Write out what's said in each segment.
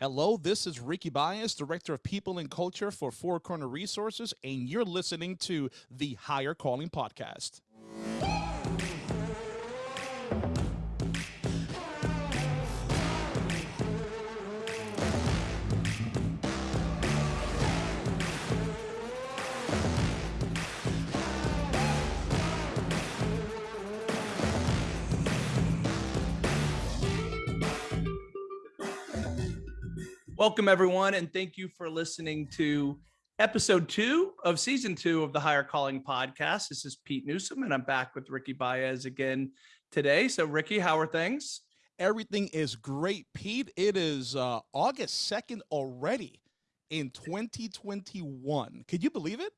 Hello, this is Ricky Baez, Director of People and Culture for Four Corner Resources, and you're listening to the Higher Calling Podcast. Welcome, everyone, and thank you for listening to episode two of season two of the Higher Calling podcast. This is Pete Newsom, and I'm back with Ricky Baez again today. So, Ricky, how are things? Everything is great, Pete. It is uh, August 2nd already in 2021. Could you believe it?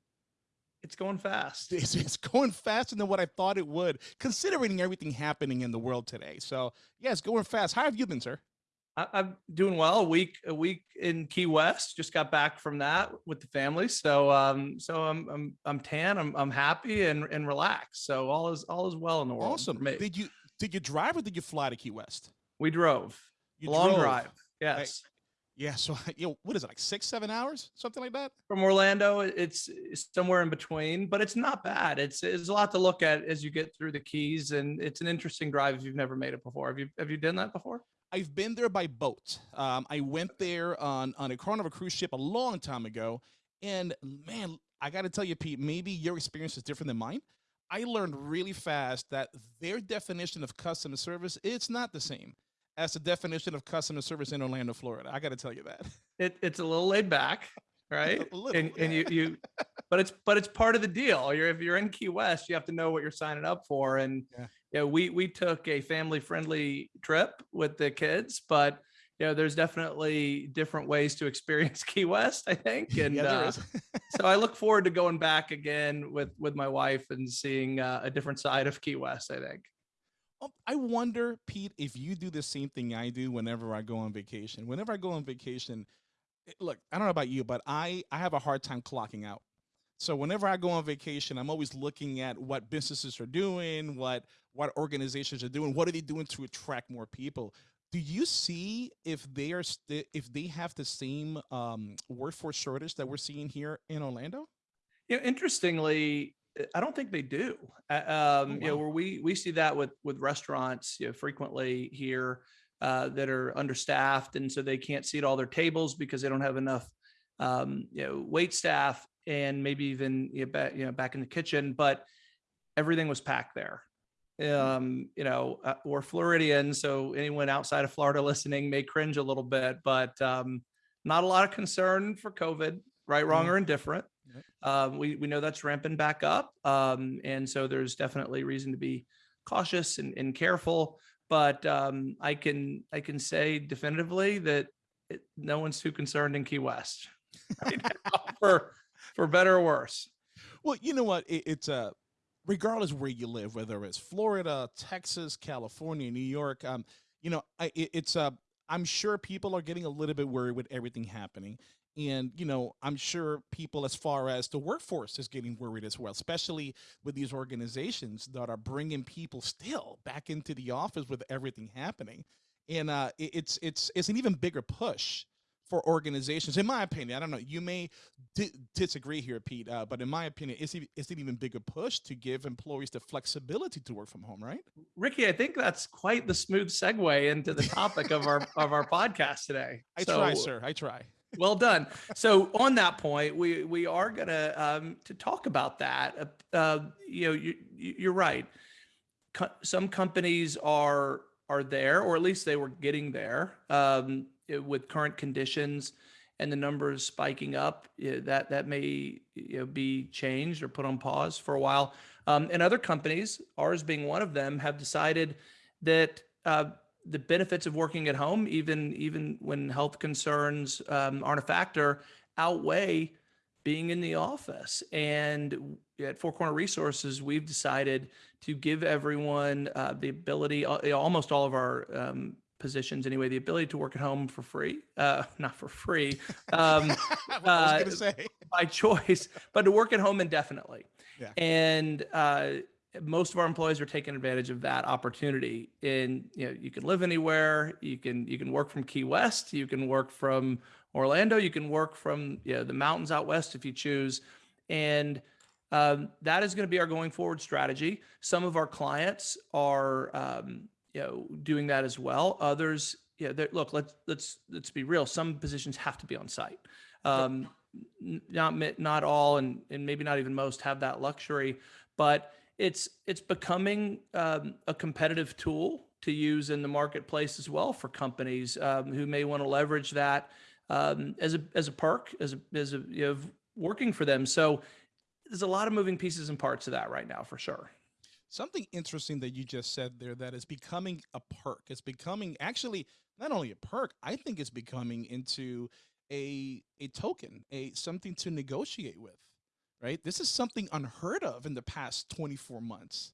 It's going fast. It's, it's, going faster than what I thought it would, considering everything happening in the world today. So, yeah, it's going fast. How have you been, sir? I'm doing well. A week, a week in Key West. Just got back from that with the family. So, um, so I'm, I'm, I'm tan. I'm, I'm happy and and relaxed. So all is all is well in the world. Awesome. Did you did you drive or did you fly to Key West? We drove. You Long drove. drive. Yes. yeah. So you know, what is it like six, seven hours, something like that? From Orlando, it's, it's somewhere in between, but it's not bad. It's it's a lot to look at as you get through the Keys, and it's an interesting drive if you've never made it before. Have you have you done that before? I've been there by boat. Um, I went there on, on a Carnival cruise ship a long time ago. And man, I got to tell you, Pete, maybe your experience is different than mine. I learned really fast that their definition of customer service, it's not the same as the definition of customer service in Orlando, Florida. I got to tell you that. It, it's a little laid back, right? and, and you, you, but it's, but it's part of the deal. You're, if you're in Key West, you have to know what you're signing up for. And, yeah you know, we we took a family friendly trip with the kids, but you know, there's definitely different ways to experience Key West, I think. And yeah, uh, so I look forward to going back again with with my wife and seeing uh, a different side of Key West, I think. I wonder, Pete, if you do the same thing I do whenever I go on vacation. Whenever I go on vacation, eh, look, I don't know about you, but I I have a hard time clocking out. So whenever I go on vacation, I'm always looking at what businesses are doing, what what organizations are doing, what are they doing to attract more people. Do you see if they are if they have the same um, workforce shortage that we're seeing here in Orlando? You know, interestingly, I don't think they do. Um, oh, wow. You know, where we we see that with with restaurants, you know, frequently here uh, that are understaffed, and so they can't seat all their tables because they don't have enough, um, you know, wait staff and maybe even you know, back, you know, back in the kitchen, but everything was packed there. Mm. Um, you know, uh, we're Floridian, so anyone outside of Florida listening may cringe a little bit, but um, not a lot of concern for COVID, right, wrong, mm. or indifferent. Um, we we know that's ramping back up, um, and so there's definitely reason to be cautious and, and careful. But um, I can I can say definitively that it, no one's too concerned in Key West right for for better or worse. Well, you know what? It, it's a uh, regardless where you live, whether it's Florida, Texas, California, New York. Um, you know, I, it, it's a. Uh, I'm sure people are getting a little bit worried with everything happening. And, you know, I'm sure people as far as the workforce is getting worried as well, especially with these organizations that are bringing people still back into the office with everything happening. And uh, it, it's, it's, it's an even bigger push for organizations, in my opinion, I don't know, you may disagree here, Pete, uh, but in my opinion, it's, it's an even bigger push to give employees the flexibility to work from home, right? Ricky, I think that's quite the smooth segue into the topic of our of our podcast today. I so, try, sir. I try. well done. So on that point, we we are gonna um, to talk about that. Uh, uh you know, you, you're right. Co some companies are are there, or at least they were getting there. Um, with current conditions and the numbers spiking up, that that may you know, be changed or put on pause for a while. Um, and other companies, ours being one of them, have decided that uh, the benefits of working at home, even even when health concerns um, aren't a factor, outweigh being in the office. And at Four Corner Resources, we've decided to give everyone uh, the ability, uh, almost all of our um, positions anyway, the ability to work at home for free, uh, not for free, um, uh, by choice, but to work at home indefinitely. Yeah. And uh, most of our employees are taking advantage of that opportunity. And you know, you can live anywhere. You can you can work from Key West. You can work from Orlando. You can work from you know, the mountains out west if you choose. And um, that is going to be our going forward strategy. Some of our clients are um, you know doing that as well. Others, yeah, look, let's let's let's be real. Some positions have to be on site. Um, not not all, and and maybe not even most have that luxury, but it's it's becoming um, a competitive tool to use in the marketplace as well for companies um, who may want to leverage that um, as a as a perk as a as a you know, working for them. So there's a lot of moving pieces and parts of that right now for sure. Something interesting that you just said there that is becoming a perk. It's becoming actually not only a perk, I think it's becoming into a a token, a something to negotiate with. Right? This is something unheard of in the past 24 months.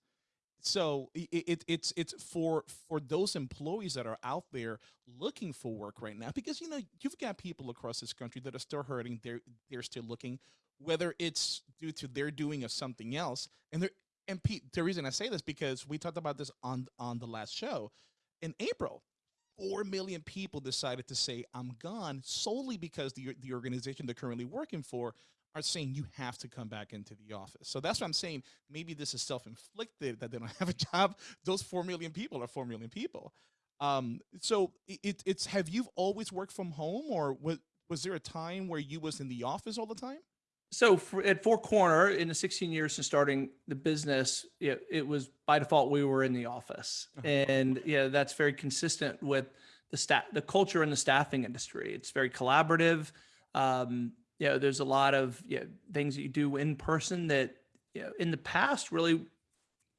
So it, it, it's it's for for those employees that are out there looking for work right now because you know you've got people across this country that are still hurting they're they're still looking whether it's due to their doing of something else and they're and Pete, the reason I say this because we talked about this on on the last show. In April, four million people decided to say I'm gone solely because the the organization they're currently working for are saying you have to come back into the office. So that's what I'm saying. Maybe this is self-inflicted that they don't have a job. Those four million people are four million people. Um, so it, it's have you always worked from home, or was was there a time where you was in the office all the time? So for, at Four Corner, in the 16 years since starting the business, it, it was by default we were in the office, uh-huh. and yeah, that's very consistent with the staff, the culture in the staffing industry. It's very collaborative. Um, you know, there's a lot of you know, things that you do in person that you know, in the past really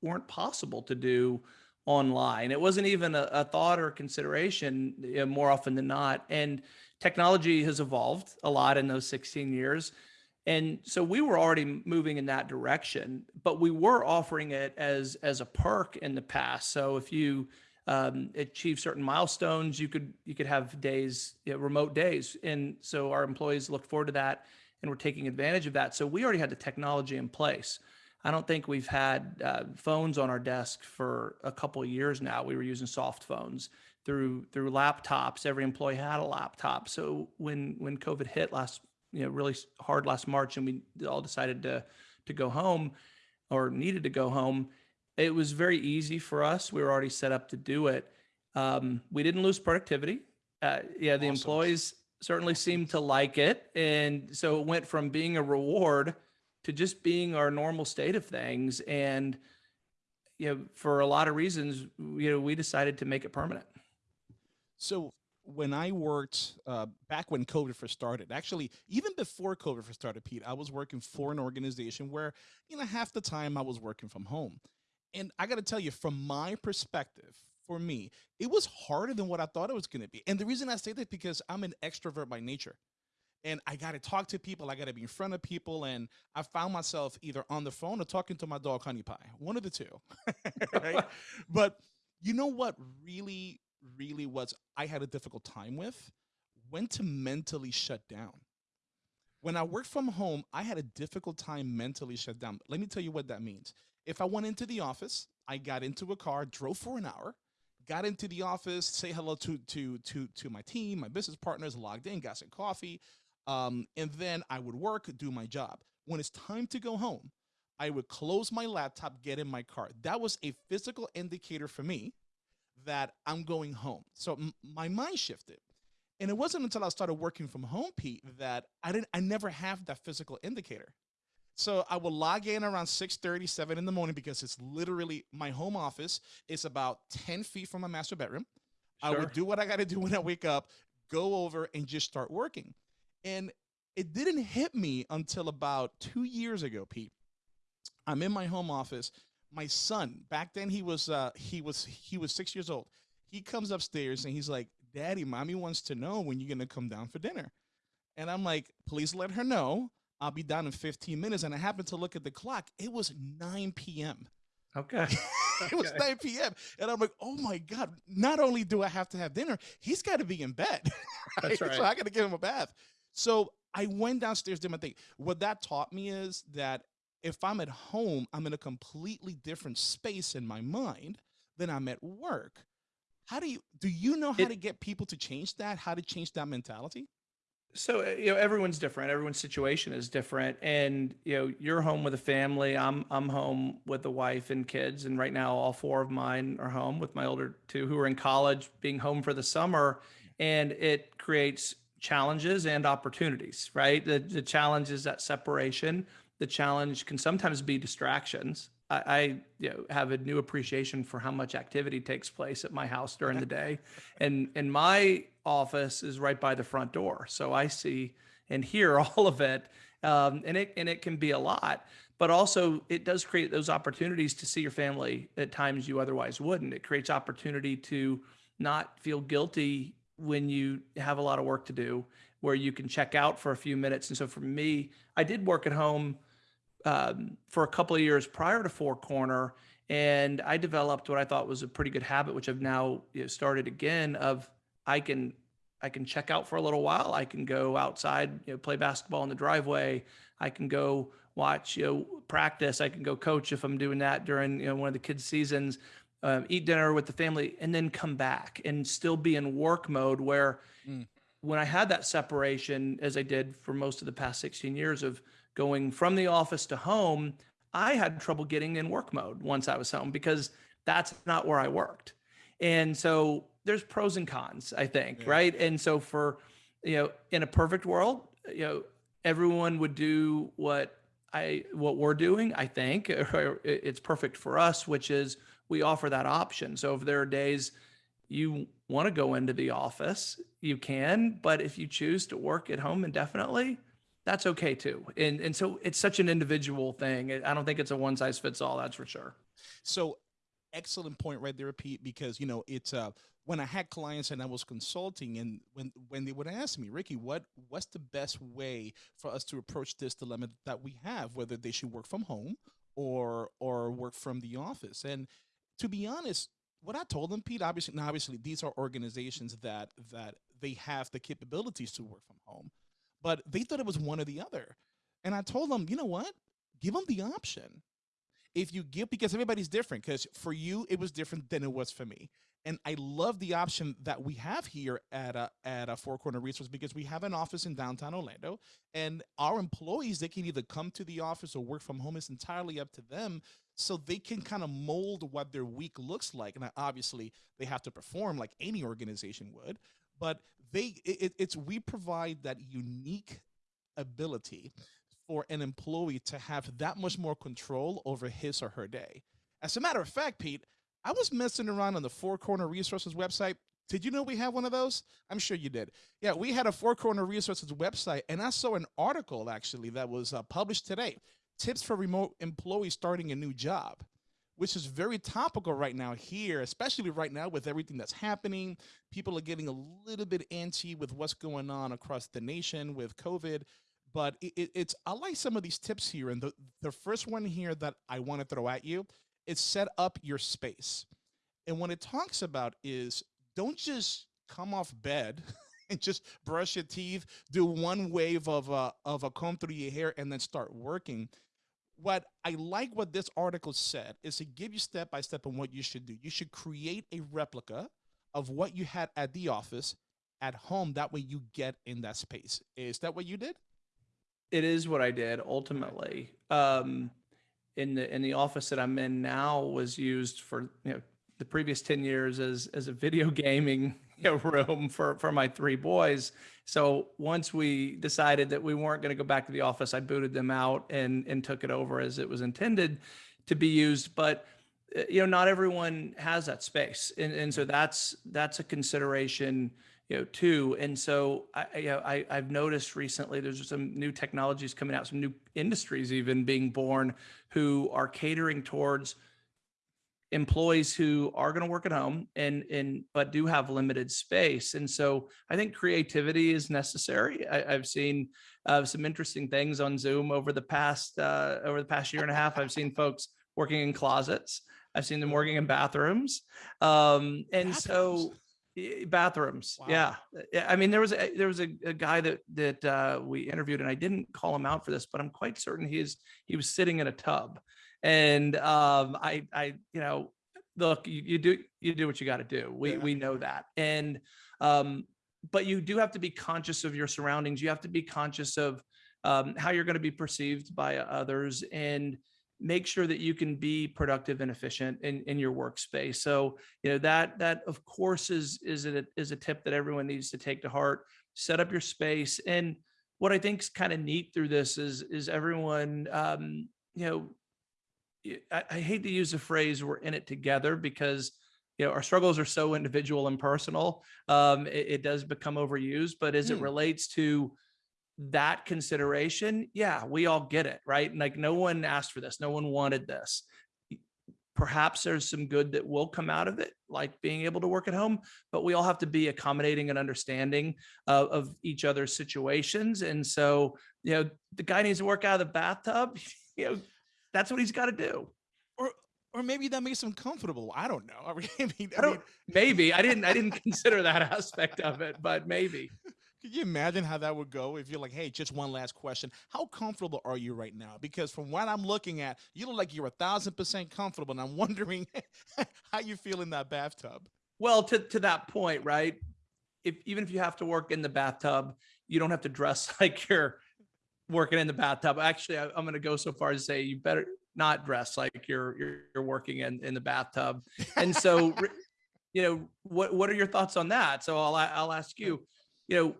weren't possible to do online. It wasn't even a, a thought or consideration you know, more often than not. And technology has evolved a lot in those 16 years. And so we were already moving in that direction, but we were offering it as as a perk in the past. So if you um, achieve certain milestones, you could you could have days, you know, remote days, and so our employees looked forward to that, and we're taking advantage of that. So we already had the technology in place. I don't think we've had uh, phones on our desk for a couple of years now. We were using soft phones through through laptops. Every employee had a laptop. So when when COVID hit last you know really hard last March, and we all decided to to go home or needed to go home. It was very easy for us. We were already set up to do it. Um, we didn't lose productivity. Uh, yeah, the awesome. employees certainly seemed to like it, and so it went from being a reward to just being our normal state of things. And you know, for a lot of reasons, you know, we decided to make it permanent. So when I worked uh, back when COVID first started, actually, even before COVID first started, Pete, I was working for an organization where, you know, half the time I was working from home. And I got to tell you, from my perspective, for me, it was harder than what I thought it was going to be. And the reason I say that because I'm an extrovert by nature. And I got to talk to people. I got to be in front of people. And I found myself either on the phone or talking to my dog, Honey Pie, one of the two. right? but you know what really really was I had a difficult time with when to mentally shut down. When I worked from home, I had a difficult time mentally shut down. Let me tell you what that means. If I went into the office, I got into a car, drove for an hour, got into the office, say hello to to to to my team, my business partners, logged in, got some coffee, um, and then I would work, do my job. When it's time to go home, I would close my laptop, get in my car. That was a physical indicator for me that I'm going home. So my mind shifted. And it wasn't until I started working from home, Pete, that I didn't I never have that physical indicator. So I will log in around 6 37 in the morning because it's literally my home office is about 10 feet from my master bedroom. Sure. I would do what I gotta do when I wake up, go over and just start working. And it didn't hit me until about two years ago, Pete. I'm in my home office my son back then he was uh he was he was six years old he comes upstairs and he's like daddy mommy wants to know when you're gonna come down for dinner and i'm like please let her know i'll be down in 15 minutes and i happened to look at the clock it was 9 p.m okay it was 9 p.m. And I'm like, oh my God, not only do I have to have dinner, he's got to be in bed. That's right. So I got to give him a bath. So I went downstairs, did my thing. What that taught me is that if I'm at home, I'm in a completely different space in my mind than I'm at work. How do you do you know how It to get people to change that? How to change that mentality? So, uh, you know, everyone's different. Everyone's situation is different. And, you know, you're home with a family. I'm I'm home with a wife and kids. And right now all four of mine are home with my older two who are in college, being home for the summer. And it creates challenges and opportunities, right? The the challenge is that separation. The challenge can sometimes be distractions. I, I you know have a new appreciation for how much activity takes place at my house during the day. And and my office is right by the front door. So i see and hear all of it um, and it and it can be a lot. But also it does create those opportunities to see your family at times you otherwise wouldn't. It creates opportunity to not feel guilty when you have a lot of work to do where you can check out for a few minutes. And so for me i did work at home um, for a couple of years prior to Four Corner, and I developed what I thought was a pretty good habit, which I've now you know, started again. Of I can I can check out for a little while. I can go outside, you know, play basketball in the driveway. I can go watch, you know, practice. I can go coach if I'm doing that during you know one of the kids' seasons. Um, eat dinner with the family, and then come back and still be in work mode. Where Mm. when I had that separation, as I did for most of the past 16 years of going from the office to home, I had trouble getting in work mode once I was home because that's not where I worked. And so there's pros and cons, I think, Yeah. right? And so for, you know, in a perfect world, you know, everyone would do what I what we're doing, I think, or it's perfect for us, which is we offer that option. So if there are days you want to go into the office, you can, but if you choose to work at home indefinitely, that's okay too. And and so it's such an individual thing. I don't think it's a one size fits all, that's for sure. So excellent point right there, Pete, because you know, it's uh when I had clients and I was consulting and when when they would ask me, Ricky, what what's the best way for us to approach this dilemma that we have, whether they should work from home or or work from the office? And to be honest, what I told them, Pete, obviously now obviously these are organizations that that they have the capabilities to work from home, but they thought it was one or the other. And I told them, you know what? Give them the option if you give because everybody's different because for you it was different than it was for me and i love the option that we have here at a at a four corner resource because we have an office in downtown orlando and our employees they can either come to the office or work from home it's entirely up to them so they can kind of mold what their week looks like and obviously they have to perform like any organization would but they it, it's we provide that unique ability for an employee to have that much more control over his or her day. As a matter of fact, Pete, I was messing around on the Four Corner Resources website. Did you know we have one of those? I'm sure you did. Yeah, we had a Four Corner Resources website, and I saw an article actually that was uh, published today tips for remote employees starting a new job, which is very topical right now here, especially right now with everything that's happening. People are getting a little bit antsy with what's going on across the nation with COVID but it, it, it's I like some of these tips here, and the the first one here that I want to throw at you is set up your space, and what it talks about is don't just come off bed and just brush your teeth, do one wave of a of a comb through your hair, and then start working. What I like what this article said is to give you step by step on what you should do. You should create a replica of what you had at the office at home. That way you get in that space. Is that what you did? It is what I did ultimately. Um, in the in the office that I'm in now was used for you know the previous 10 years as as a video gaming room for for my three boys. So once we decided that we weren't going to go back to the office, I booted them out and and took it over as it was intended to be used. But uh, you know, not everyone has that space, and and so that's that's a consideration you know too and so i you know I, i've noticed recently there's some new technologies coming out some new industries even being born who are catering towards employees who are going to work at home and and but do have limited space and so i think creativity is necessary I, i've seen uh, some interesting things on zoom over the past uh, over the past year and a half i've seen folks working in closets i've seen them working in bathrooms um and so Bathrooms? Y- Bathrooms, Wow. yeah. I mean, there was a, there was a, a guy that that uh, we interviewed, and I didn't call him out for this, but I'm quite certain he's he was sitting in a tub, and um, I I you know, look, you, you do you do what you got to do. We Yeah. we know that, and um, but you do have to be conscious of your surroundings. You have to be conscious of um, how you're going to be perceived by others, and make sure that you can be productive and efficient in in your workspace. So you know that that of course is is a is a tip that everyone needs to take to heart set up your space and what i think is kind of neat through this is is everyone um you know I, I hate to use the phrase we're in it together because you know our struggles are so individual and personal um it, it does become overused but as it Hmm. relates to that consideration yeah we all get it right like no one asked for this no one wanted this perhaps there's some good that will come out of it, like being able to work at home, but we all have to be accommodating and understanding uh, of each other's situations. And so, you know, the guy needs to work out of the bathtub, you know, that's what he's got to do. Or or maybe that makes him comfortable. I don't know. I mean, I mean, I don't, maybe I didn't, I didn't consider that aspect of it, but maybe. Could you imagine how that would go if you're like, hey, just one last question. How comfortable are you right now? Because from what I'm looking at, you look like you're a thousand percent comfortable. And I'm wondering how you feel in that bathtub. Well, to, to that point, right? If even if you have to work in the bathtub, you don't have to dress like you're working in the bathtub. Actually, I, I'm going to go so far as to say you better not dress like you're you're, you're working in, in the bathtub. And so, you know, what what are your thoughts on that? So I'll I'll ask you, you know,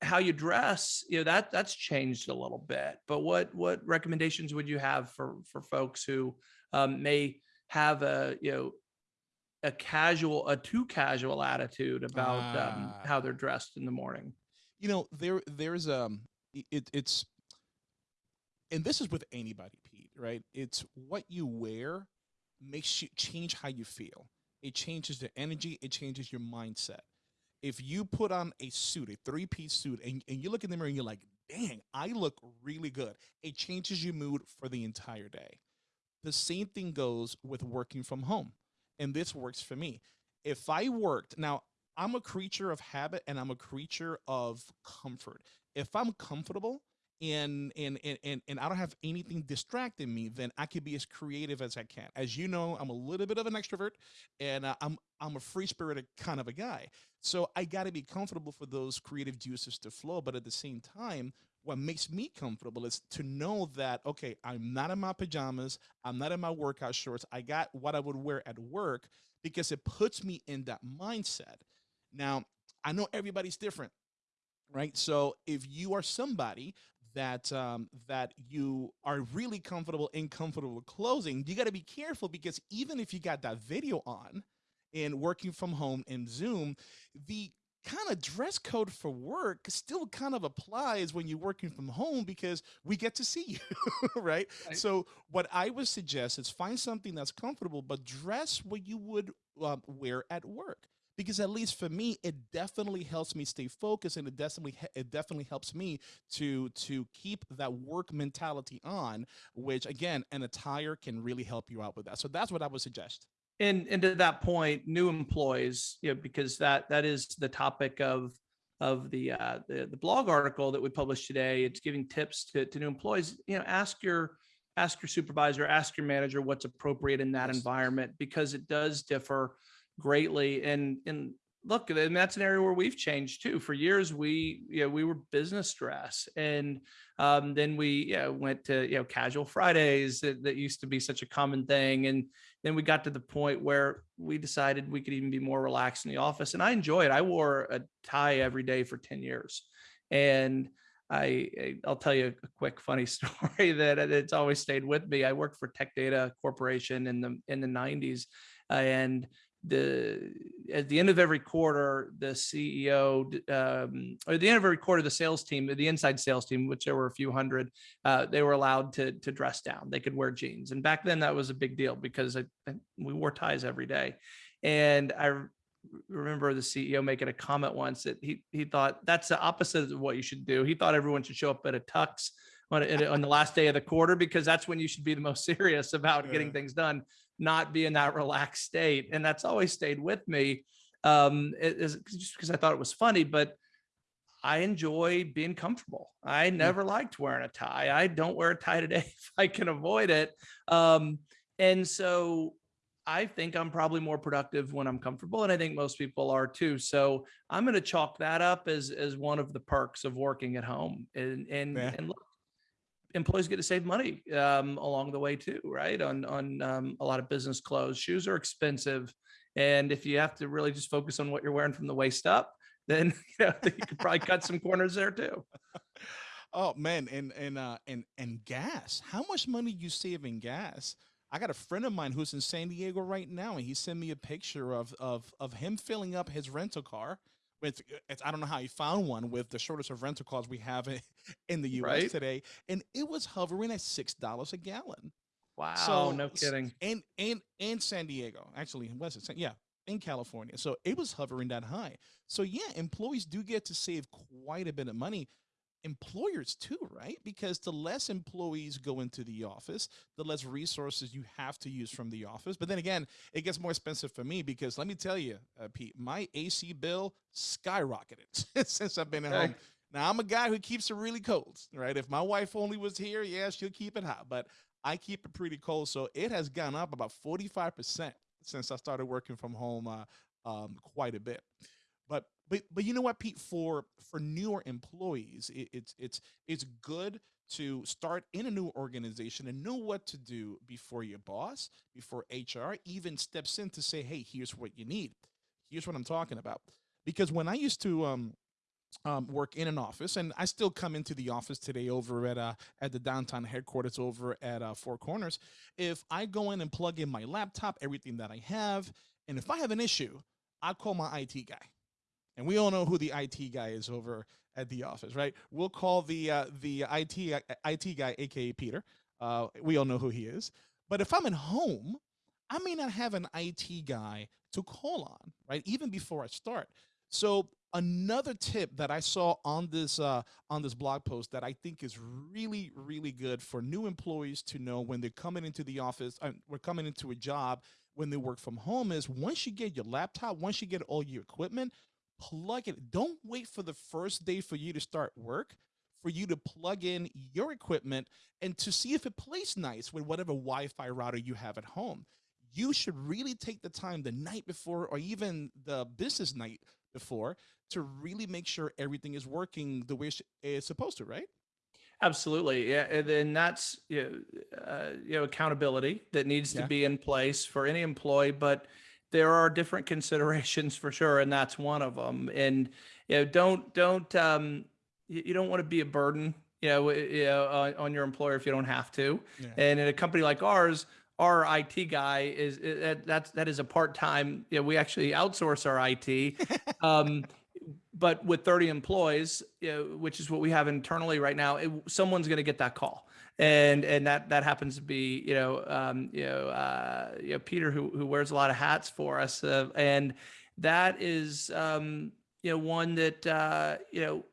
how you dress, you know, that that's changed a little bit. But what what recommendations would you have for for folks who um, may have a you know a casual a too casual attitude about um, Ah. how they're dressed in the morning? You know, there there's um it it's and this is with anybody, Pete, right? It's what you wear makes you change how you feel. It changes the energy, it changes your mindset. If you put on a suit, a three-piece suit, and, and you look in the mirror and you're like, dang, I look really good, it changes your mood for the entire day. The same thing goes with working from home. And this works for me. If I worked, now I'm a creature of habit and I'm a creature of comfort. If I'm comfortable and and and and, I don't have anything distracting me, then I can be as creative as I can. As you know, I'm a little bit of an extrovert and uh, I'm I'm a free spirited kind of a guy. So I got to be comfortable for those creative juices to flow, but at the same time, what makes me comfortable is to know that okay, I'm not in my pajamas, I'm not in my workout shorts. I got what I would wear at work because it puts me in that mindset. Now, I know everybody's different, right? So if you are somebody that um, that you are really comfortable in comfortable clothing, you got to be careful because even if you got that video on and working from home in Zoom, the kind of dress code for work still kind of applies when you're working from home because we get to see you, right? Right. So what I would suggest is find something that's comfortable, but dress what you would um, wear at work. Because at least for me, it definitely helps me stay focused, and it definitely it definitely helps me to to keep that work mentality on. Which again, an attire can really help you out with that. So that's what I would suggest. And and to that point, new employees, you know, because that that is the topic of of the uh, the, the blog article that we published today. It's giving tips to, to new employees. You know, ask your ask your supervisor, ask your manager what's appropriate in that environment because it does differ greatly. And and look, and that's an area where we've changed too. For years, we you know we were business dress, and um, then we you know, went to you know casual Fridays that, that used to be such a common thing, and then we got to the point where we decided we could even be more relaxed in the office. And i enjoy it. I wore a tie every day for 10 years. And I, i'll tell you a quick funny story that it's always stayed with me. I worked for tech data corporation in the in the 90s uh, and the at the end of every quarter the ceo um, or at the end of every quarter the sales team the inside sales team which there were a few hundred uh, they were allowed to to dress down. They could wear jeans, and back then that was a big deal because I, I- we wore ties every day. And I remember the CEO making a comment once that he he thought that's the opposite of what you should do. He thought everyone should show up at a tux on, on the last day of the quarter because that's when you should be the most serious about getting things done, not be in that relaxed state. And that's always stayed with me. um, it is just because I thought it was funny, but I enjoy being comfortable. I never liked wearing a tie. I don't wear a tie today if I can avoid it. Um, and so I think I'm probably more productive when I'm comfortable, and I think most people are too. So I'm going to chalk that up as as one of the perks of working at home. And and Yeah. and look, employees get to save money um, along the way too, right? On on um, a lot of business clothes, shoes are expensive, and if you have to really just focus on what you're wearing from the waist up, then you know you could probably cut some corners there too. Oh man, and and uh and and gas. How much money you save in gas? I got a friend of mine who's in San Diego right now, and he sent me a picture of of of him filling up his rental car with. Uh, it's, I don't know how he found one with the shortest of rental cars we have in, in the U.S. Right? today, and it was hovering at six dollars a gallon. Wow, So no kidding. And and and San Diego, actually, was it? Yeah, in California. So it was hovering that high. So yeah, employees do get to save quite a bit of money. Employers too, right? Because the less employees go into the office, the less resources you have to use from the office. But then again, it gets more expensive for me because let me tell you, uh, Pete, my AC bill skyrocketed since I've been at Okay. home. Now I'm a guy who keeps it really cold, right? If my wife only was here, yeah, she'll keep it hot, but I keep it pretty cold. So it has gone up about 45% since I started working from home uh, um, quite a bit. But but but you know what, Pete? For for newer employees, it, it's it's it's good to start in a new organization and know what to do before your boss, before HR even steps in to say, "Hey, here's what you need. Here's what I'm talking about." Because when I used to um, um, work in an office, and I still come into the office today over at uh, at the downtown headquarters over at uh, Four Corners. If I go in and plug in my laptop, everything that I have, and if I have an issue, I call my IT guy, and we all know who the IT guy is over at the office, right? We'll call the uh, the IT IT guy, aka Peter. Uh, we all know who he is. But if I'm at home, I may not have an IT guy to call on, right? Even before I start. So another tip that I saw on this uh, on this blog post that I think is really really good for new employees to know when they're coming into the office, uh, we're coming into a job when they work from home is once you get your laptop, once you get all your equipment, plug it. Don't wait for the first day for you to start work for you to plug in your equipment and to see if it plays nice with whatever Wi-Fi router you have at home. You should really take the time the night before or even the business night before to really make sure everything is working the way it's supposed to, right? Absolutely, yeah, and then that's you know, uh, you know accountability that needs to be in place for any employee, but there are different considerations for sure, and that's one of them. And you know, don't don't um, you, you don't want to be a burden, you know, you know, on, on your employer if you don't have to. Yeah. And in a company like ours, our IT guy is is- that that's that is a part time. You know, we actually outsource our IT. Um, but with 30 employees, you know, which is what we have internally right now, it, someone's going to get that call, and and that that happens to be you know um, you know uh, you know Peter who who wears a lot of hats for us, uh, and that is um, you know one that uh, you know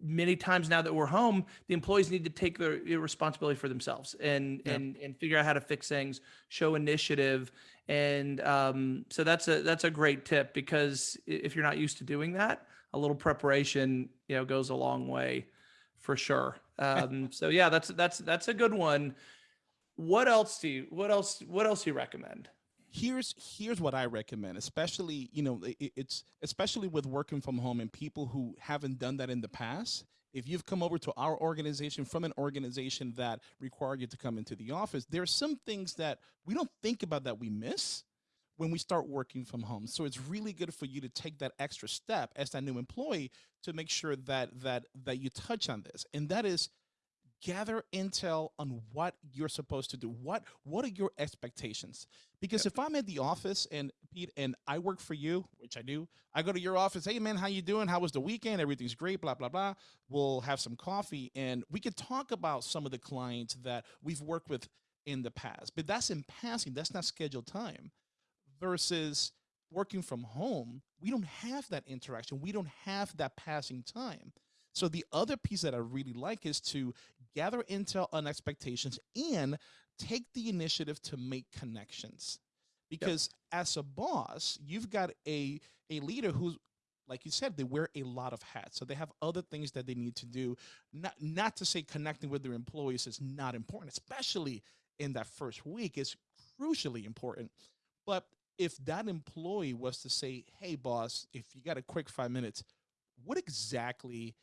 many times now that we're home, the employees need to take their responsibility for themselves and Yeah. and and figure out how to fix things, show initiative, and um, so that's a that's a great tip because if you're not used to doing that, a little preparation you know goes a long way, for sure. Um, so yeah, that's that's that's a good one. What else do you what else what else do you recommend? here's here's what I recommend, especially you know i- i- it's especially with working from home and people who haven't done that in the past. If you've come over to our organization from an organization that required you to come into the office, there are some things that we don't think about that we miss when we start working from home. So it's really good for you to take that extra step as that new employee to make sure that that that you touch on this, and that is gather intel on what you're supposed to do. What what are your expectations? Because if I'm at the office and Pete and I work for you, which I do, I go to your office. Hey man, how you doing? How was the weekend? Everything's great. Blah blah blah. We'll have some coffee and we could talk about some of the clients that we've worked with in the past. But that's in passing. That's not scheduled time. Versus working from home, we don't have that interaction. We don't have that passing time. So the other piece that I really like is to gather intel on expectations and take the initiative to make connections. because as a boss, you've got a a leader who's like you said, they wear a lot of hats. So they have other things that they need to do. Not not to say connecting with their employees is not important, especially in that first week is crucially important. But if that employee was to say, "Hey boss, if you got a quick 5 minutes, what exactly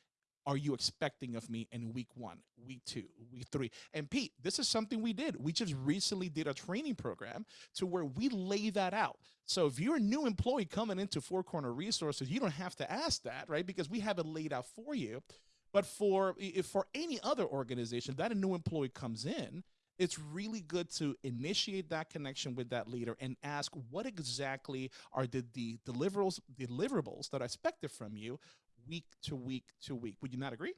are you expecting of me in week one, week two, week three? And Pete, this is something we did. We just recently did a training program to where we lay that out. So if you're a new employee coming into Four Corner Resources, you don't have to ask that, right? Because we have it laid out for you. But for if for any other organization that a new employee comes in, it's really good to initiate that connection with that leader and ask what exactly are the, the deliverables deliverables that are expected from you week to week to week. Would you not agree?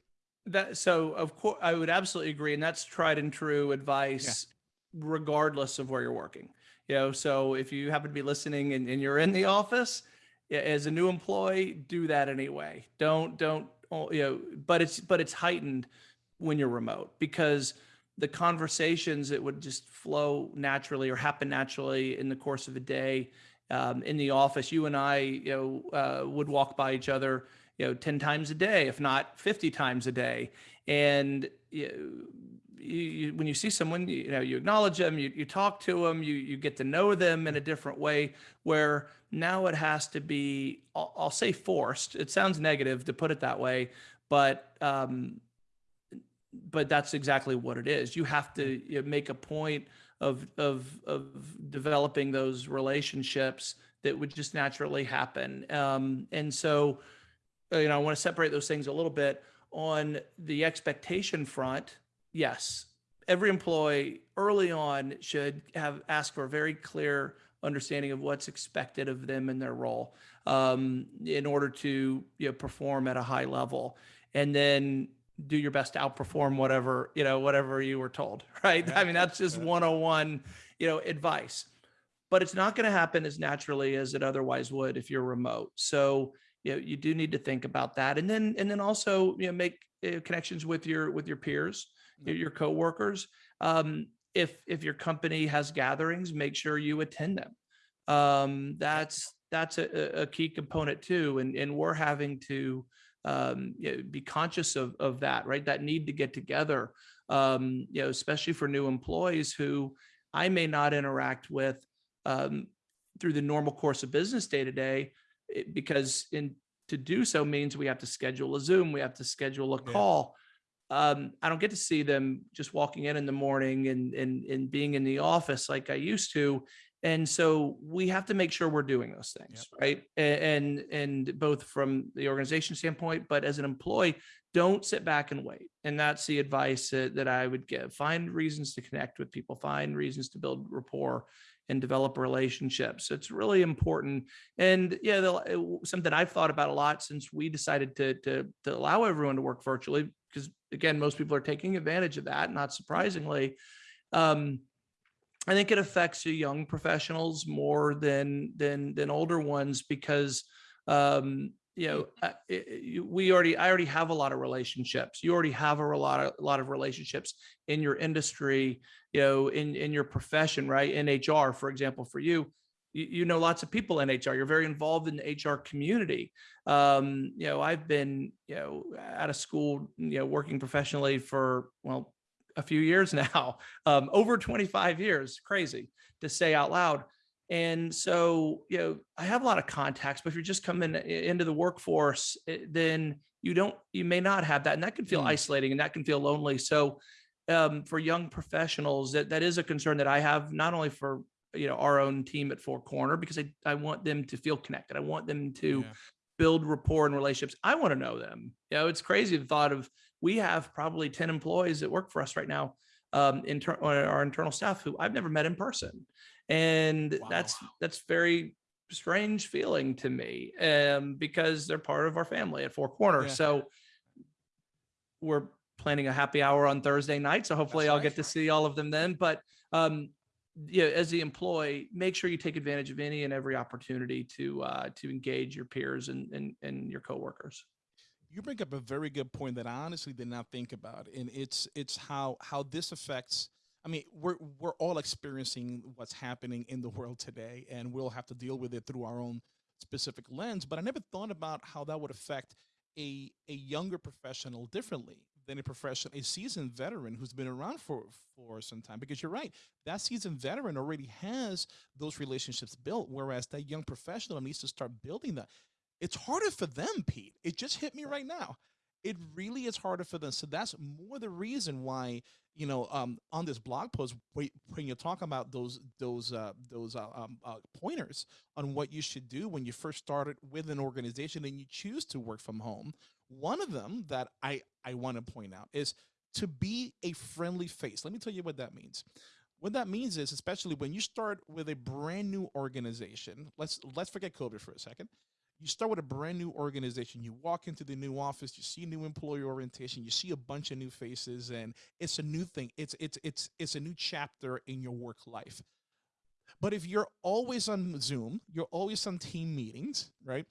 That so of course I would absolutely agree, and that's tried and true advice, regardless of where you're working. You know, so if you happen to be listening and, and you're in the office as a new employee, do that anyway. Don't don't oh, you know, but it's but it's heightened when you're remote because the conversations that would just flow naturally or happen naturally in the course of a day um, in the office. You and I, you know, uh, would walk by each other you know 10 times a day if not 50 times a day and you, you, when you see someone you know you acknowledge them you, you talk to them you you get to know them in a different way where now it has to be I'll, I'll say forced it sounds negative to put it that way but um but that's exactly what it is. You have to you know, make a point of of of developing those relationships that would just naturally happen. Um and so uh, you know, I want to separate those things a little bit. On the expectation front, yes, every employee early on should have asked for a very clear understanding of what's expected of them in their role um, in order to you know, perform at a high level, and then do your best to outperform whatever you know whatever you were told. Right? I mean, that's just 101 you know advice, but it's not going to happen as naturally as it otherwise would if you're remote. So you know, you do need to think about that. And then, and then also, you know, make uh, connections with your, with your peers, your, your coworkers. Um, if, if your company has gatherings, make sure you attend them. Um, that's, that's a, a key component too. And, and we're having to, um, you know, be conscious of, of that, right? That need to get together, um, you know, especially for new employees who I may not interact with, um, through the normal course of business day to day, because in to do so means we have to schedule a Zoom, we have to schedule a Yeah. call. Um, I don't get to see them just walking in in the morning and, and, and being in the office like I used to. And so we have to make sure we're doing those things, right? And, and both from the organization standpoint, but as an employee, don't sit back and wait. And that's the advice that, that I would give. Find reasons to connect with people, find reasons to build rapport and develop relationships. It's really important. And yeah, the, something I've thought about a lot since we decided to, to, to allow everyone to work virtually, because again, most people are taking advantage of that, not surprisingly. Um, I think it affects the young professionals more than than than older ones because um, you know we already I already have a lot of relationships. You already have a lot of a lot of relationships in your industry you know, in, in your profession, right? In HR, for example, for you, you, you know lots of people in HR. You're very involved in the HR community. Um, you know, I've been, you know, out of school, you know, working professionally for, well, a few years now, um, over 25 years, crazy to say out loud. And so, you know, I have a lot of contacts, but if you're just coming into the workforce, eh, then you don't, you may not have that. And that can feel mm. isolating and that can feel lonely. So um, for young professionals, that, that is a concern that I have, not only for you know our own team at Four Corner, because I, I want them to feel connected. I want them to yeah. build rapport and relationships. I want to know them. You know, it's crazy the thought of we have probably 10 employees that work for us right now, um, inter- our internal staff who I've never met in person. And wow. that's that's very strange feeling to me um, because they're part of our family at Four Corner. Yeah. So we're planning a happy hour on Thursday night. So hopefully I'll get to see all of them then. But um, yeah, as the employee, make sure you take advantage of any and every opportunity to uh, to engage your peers and, and and your coworkers. You bring up a very good point that I honestly did not think about, and it's it's how how this affects I mean, we're we're all experiencing what's happening in the world today, and we'll have to deal with it through our own specific lens. But I never thought about how that would affect a a younger professional differently than a professional, a seasoned veteran who's been around for for some time. Because you're right, that seasoned veteran already has those relationships built, whereas that young professional needs to start building that. It's harder for them, Pete. It just hit me right now. It really is harder for them. So that's more the reason why you know um, on this blog post when you're talking about those those uh, those uh, um, uh, pointers on what you should do when you first started with an organization and you choose to work from home one of them that I, I want to point out is to be a friendly face. Let me tell you what that means. What that means is, especially when you start with a brand new organization, let's let's forget COVID for a second. You start with a brand new organization. You walk into the new office, you see new employee orientation, you see a bunch of new faces, and it's a new thing. It's it's it's it's a new chapter in your work life. But if you're always on Zoom, you're always on team meetings, right?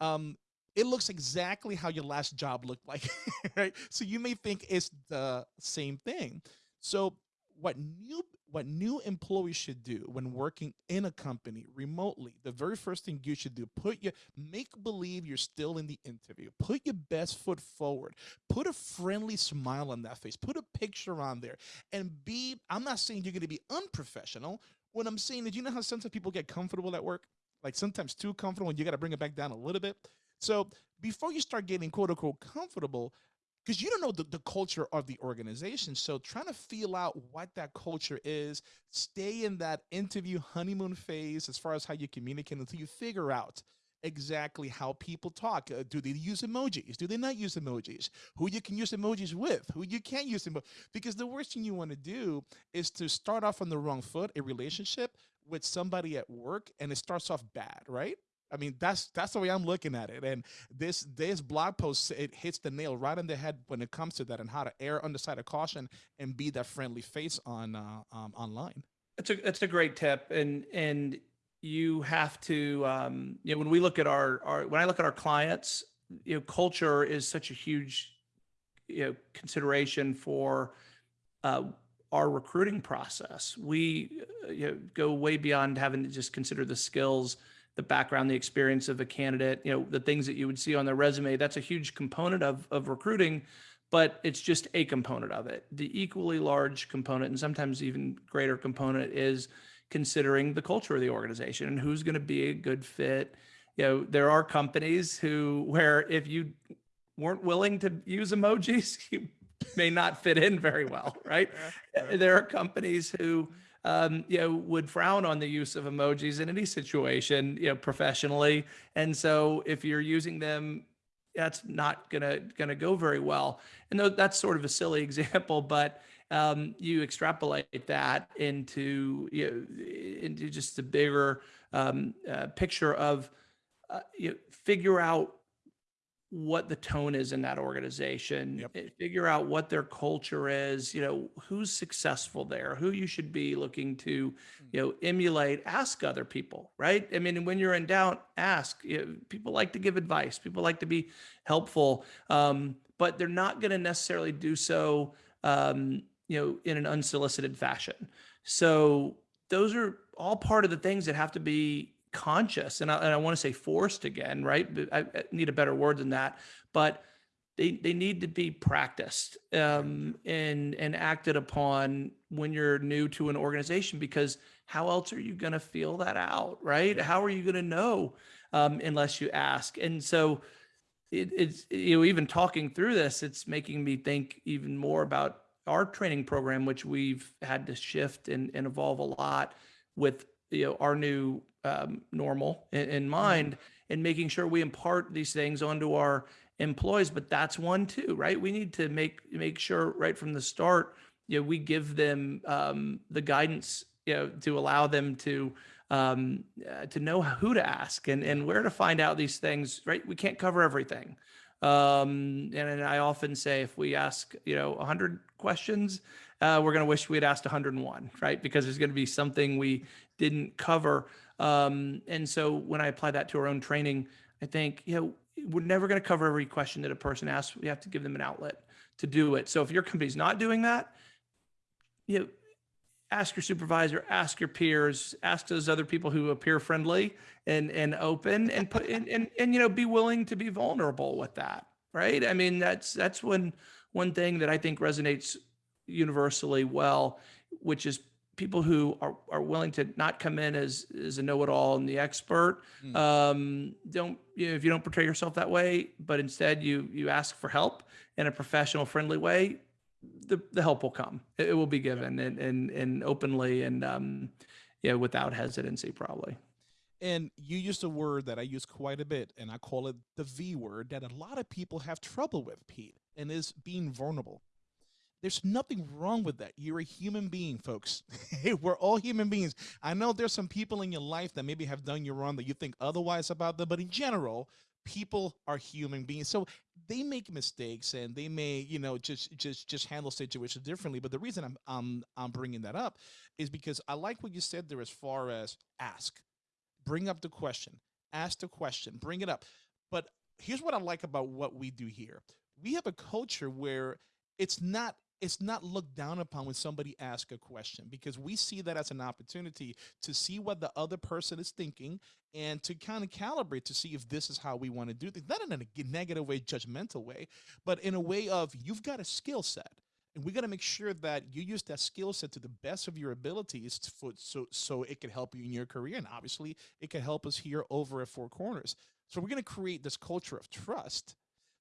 Um, it looks exactly how your last job looked like, right? So you may think it's the same thing. So what new what new employees should do when working in a company remotely, the very first thing you should do, put your make believe you're still in the interview. Put your best foot forward. Put a friendly smile on that face. Put a picture on there and be I'm not saying you're going to be unprofessional. What I'm saying is you know how sometimes people get comfortable at work? Like sometimes too comfortable and you got to bring it back down a little bit so before you start getting quote unquote comfortable, because you don't know the, the culture of the organization. So trying to feel out what that culture is, stay in that interview honeymoon phase as far as how you communicate until you figure out exactly how people talk. Uh, do they use emojis? Do they not use emojis? Who you can use emojis with? Who you can't use emojis? Because the worst thing you want to do is to start off on the wrong foot, a relationship with somebody at work, and it starts off bad, right? I mean, that's that's the way I'm looking at it. And this this blog post it hits the nail right on the head when it comes to that and how to err on the side of caution and be that friendly face on uh, um, online. That's a that's a great tip, and and you have to um, you know when we look at our our when I look at our clients, you know, culture is such a huge you know consideration for. Uh, our recruiting process. We uh, you know, go way beyond having to just consider the skills the background, the experience of a candidate, you know, the things that you would see on their resume. That's a huge component of, of recruiting, but it's just a component of it. The equally large component, and sometimes even greater component, is considering the culture of the organization and who's going to be a good fit. You know, there are companies who, where if you weren't willing to use emojis, you may not fit in very well, right? There are companies who, um, you know, would frown on the use of emojis in any situation, you know, professionally. And so if you're using them, that's not gonna gonna go very well. And though that's sort of a silly example, but um, you extrapolate that into you know, into just a bigger um, uh, picture of uh, you know, figure out what the tone is in that organization yep. Eh, figure out what their culture is you know who's successful there who you should be looking to hmm. you know emulate ask other people right i mean when you're in doubt ask you know, people like to give advice people like to be helpful um, but they're not going to necessarily do so um, you know in an unsolicited fashion so those are all part of the things that have to be conscious and I, and I want to say forced again, right? I, I need a better word than that, but they, they need to be practiced um, and and acted upon when you're new to an organization because how else are you going to feel that out, right? How are you going to know um, unless you ask? And so it, it's you know even talking through this, it's making me think even more about our training program, which we've had to shift and, and evolve a lot with you know our new um, normal in, in mm-hmm. mind and making sure we impart these things onto our employees but that's one too right? We need to make make sure right from the start you know we give them um, the guidance you know to allow them to um, uh, to know who to ask and and where to find out these things right? We can't cover everything. Um, and, and i often say if we ask you know 100 questions uh, we're going to wish we had asked 101 right? Because there's going to be something we didn't cover um, and so when I apply that to our own training, I think, you know, we're never going to cover every question that a person asks. We have to give them an outlet to do it. So if your company's not doing that, you know, ask your supervisor, ask your peers, ask those other people who appear friendly and and open and put and and, and you know be willing to be vulnerable with that, right? I mean that's that's when one thing that I think resonates universally well, which is people who are, are willing to not come in as as a know-it-all and the expert Mm. um don't you know if you don't portray yourself that way but instead you you ask for help in a professional friendly way the the help will come it, it will be given and and and openly and um yeah without hesitancy probably And you used a word that I use quite a bit, and I call it the V word that a lot of people have trouble with, Pete, and is being vulnerable. There's nothing wrong with that. You're a human being, folks. We're all human beings. I know there's some people in your life that maybe have done you wrong that you think otherwise about them, but in general, people are human beings. So they make mistakes and they may, you know, just just just handle situations differently. But the reason I'm I'm I'm bringing that up is because I like what you said there as far as ask, bring up the question, ask the question, bring it up. But here's what I like about what we do here. We have a culture where it's not it's not looked down upon when somebody asks a question because we see that as an opportunity to see what the other person is thinking and to kind of calibrate to see if this is how we want to do things not in a negative way judgmental way but in a way of you've got a skill set and we got to make sure that you use that skill set to the best of your abilities for, so so it can help you in your career and obviously it can help us here over at four corners. So we're going to create this culture of trust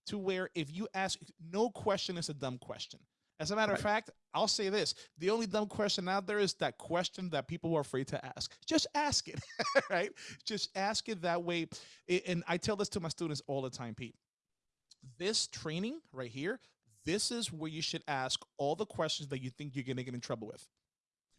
to where if you ask no question is a dumb question as a matter of fact, I'll say this: the only dumb question out there is that question that people are afraid to ask. Just ask it, right? Just ask it that way. And I tell this to my students all the time, Pete. This training right here, this is where you should ask all the questions that you think you're going to get in trouble with.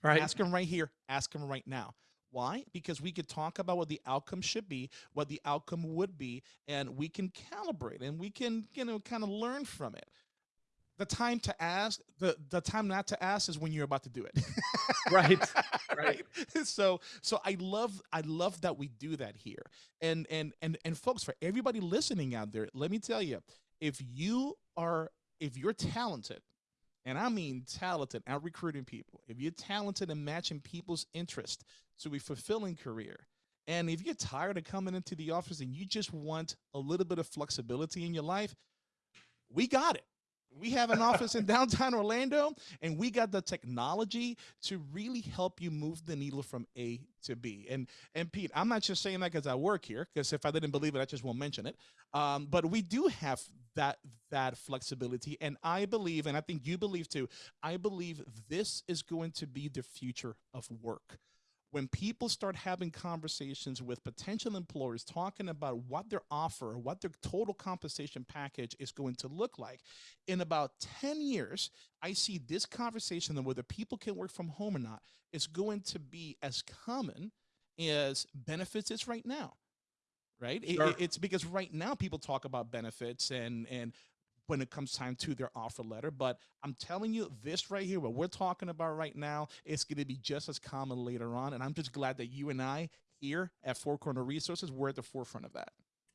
right Ask them right here. Ask them right now. Why? Because we could talk about what the outcome should be, what the outcome would be, and we can calibrate and we can, you know, kind of learn from it. The time to ask, the the time not to ask is when you're about to do it. Right, right. So so I love I love that we do that here. And and and and folks, for everybody listening out there, let me tell you, if you are if you're talented, and I mean talented at recruiting people, if you're talented in matching people's interest to a fulfilling career, and if you're tired of coming into the office and you just want a little bit of flexibility in your life, we got it. We have an office in downtown Orlando, and we got the technology to really help you move the needle from A to B. And and Pete, I'm not just saying that because I work here, because if I didn't believe it, I just won't mention it. Um, but we do have that that flexibility, and I believe, and I think you believe too. I believe this is going to be the future of work when people start having conversations with potential employers talking about what their offer, what their total compensation package is going to look like, in about 10 years, I see this conversation of whether people can work from home or not is going to be as common as benefits is right now. Right? Sure. it- it's because right now people talk about benefits and and when it comes time to their offer letter. But I'm telling you, this right here, what we're talking about right now, is going to be just as common later on. And I'm just glad that you and I here at Four Corner Resources, we're at the forefront of that.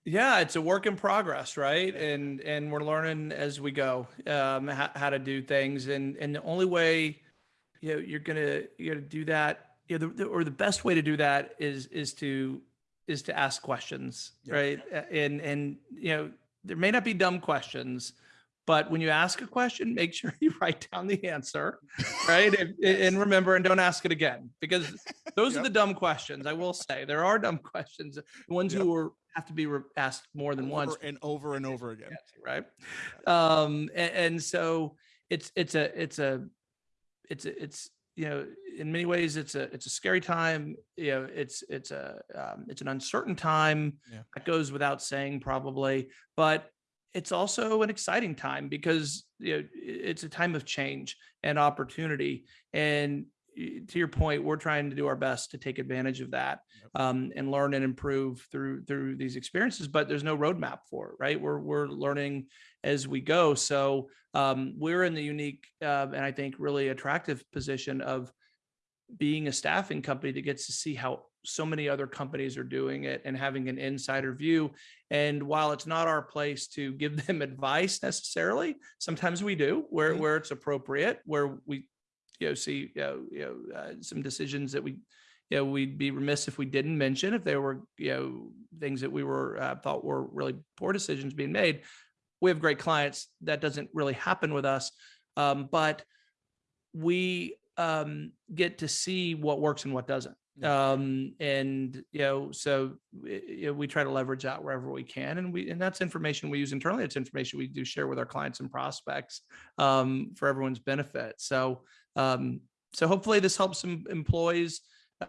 Yeah, it's a work in progress, right? And and we're learning as we go um, how, how to do things, and and the only way you know you're gonna you're gonna do that, you know, the, the, or the best way to do that is is to is to ask questions, Yeah. right? And and you know there may not be dumb questions, but when you ask a question, make sure you write down the answer, right? and, and remember, and don't ask it again because those are the dumb questions. I will say there are dumb questions, ones Yep. who are have to be re- asked more than once, and over and over again. right? Um, and, and so it's it's a it's a it's a, it's you know in many ways it's a it's a scary time. You know it's it's a um, it's an uncertain time. Yeah. That goes without saying probably, but it's also an exciting time because you know it's a time of change and opportunity and to your point we're trying to do our best to take advantage of that um, and learn and improve through through these experiences but there's no roadmap for it right we're we're learning as we go so um, we're in the unique uh, and i think really attractive position of being a staffing company that gets to see how so many other companies are doing it and having an insider view. And while it's not our place to give them advice necessarily, sometimes we do where, Mhm. where it's appropriate, where we you know see you know, you know uh, some decisions that we you know we'd be remiss if we didn't mention if there were you know things that we were uh, thought were really poor decisions being made. We have great clients. That doesn't really happen with us, um, but we um, get to see what works and what doesn't. Um, and you know, so you know, we try to leverage that wherever we can, and we and that's information we use internally. It's information we do share with our clients and prospects um, for everyone's benefit. So, um, so hopefully this helps some employees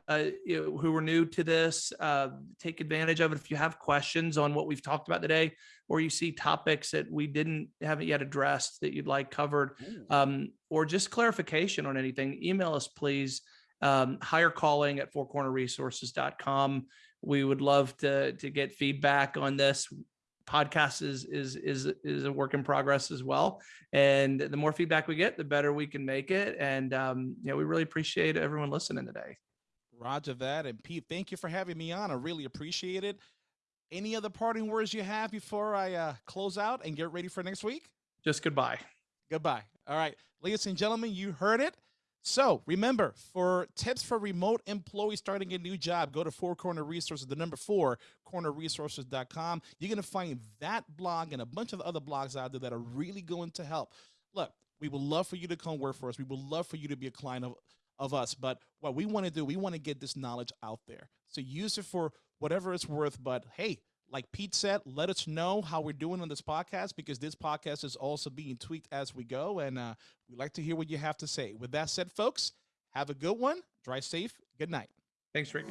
uh, you know, who are new to this, uh, take advantage of it. If you have questions on what we've talked about today, or you see topics that we didn't haven't yet addressed that you'd like covered, um, or just clarification on anything, email us, please. Um, hire calling at fourcornerresources.com. We would love to, to get feedback on this. Podcast is, is, is, is a work in progress as well. And the more feedback we get, the better we can make it. And, um, you know, we really appreciate everyone listening today. Roger that. And Pete, thank you for having me on. I really appreciate it. Any other parting words you have before I uh, close out and get ready for next week? Just goodbye. Goodbye. All right, ladies and gentlemen, you heard it. So remember, for tips for remote employees starting a new job, go to Four Corner Resources, the number four, cornerresources.com. You're going to find that blog and a bunch of other blogs out there that are really going to help. Look, we would love for you to come work for us. We would love for you to be a client of, of us. But what we want to do, we want to get this knowledge out there. So use it for whatever it's worth. But hey, like Pete said, let us know how we're doing on this podcast because this podcast is also being tweaked as we go. And uh, we'd like to hear what you have to say. With that said, folks, have a good one. Drive safe. Good night. Thanks, Rick.